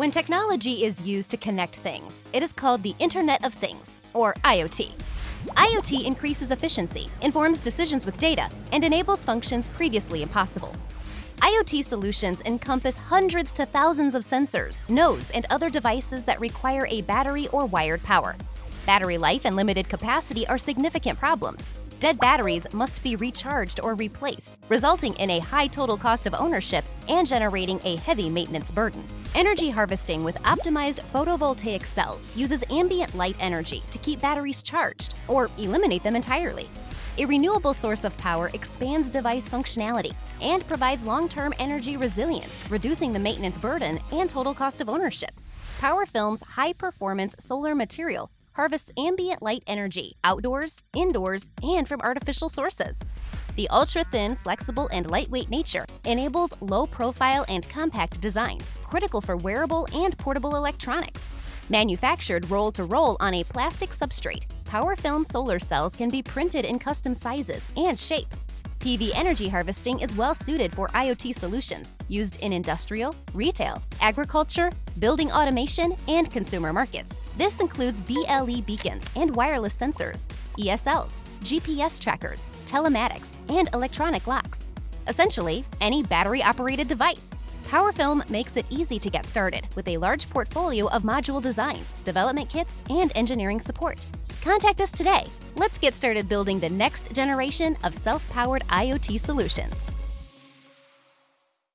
When technology is used to connect things, it is called the Internet of Things, or IoT. IoT increases efficiency, informs decisions with data, and enables functions previously impossible. IoT solutions encompass hundreds to thousands of sensors, nodes, and other devices that require a battery or wired power. Battery life and limited capacity are significant problems. Dead batteries must be recharged or replaced, resulting in a high total cost of ownership and generating a heavy maintenance burden. Energy harvesting with optimized photovoltaic cells uses ambient light energy to keep batteries charged or eliminate them entirely. A renewable source of power expands device functionality and provides long-term energy resilience, reducing the maintenance burden and total cost of ownership. PowerFilm's high-performance solar material harvests ambient light energy outdoors, indoors, and from artificial sources. The ultra-thin, flexible, and lightweight nature enables low-profile and compact designs, critical for wearable and portable electronics. Manufactured roll-to-roll on a plastic substrate, PowerFilm solar cells can be printed in custom sizes and shapes. PV energy harvesting is well suited for IoT solutions used in industrial, retail, agriculture, building automation, and consumer markets. This includes BLE beacons and wireless sensors, ESLs, GPS trackers, telematics, and electronic locks. Essentially, any battery-operated device. PowerFilm makes it easy to get started with a large portfolio of module designs, development kits, and engineering support. Contact us today. Let's get started building the next generation of self-powered IoT solutions.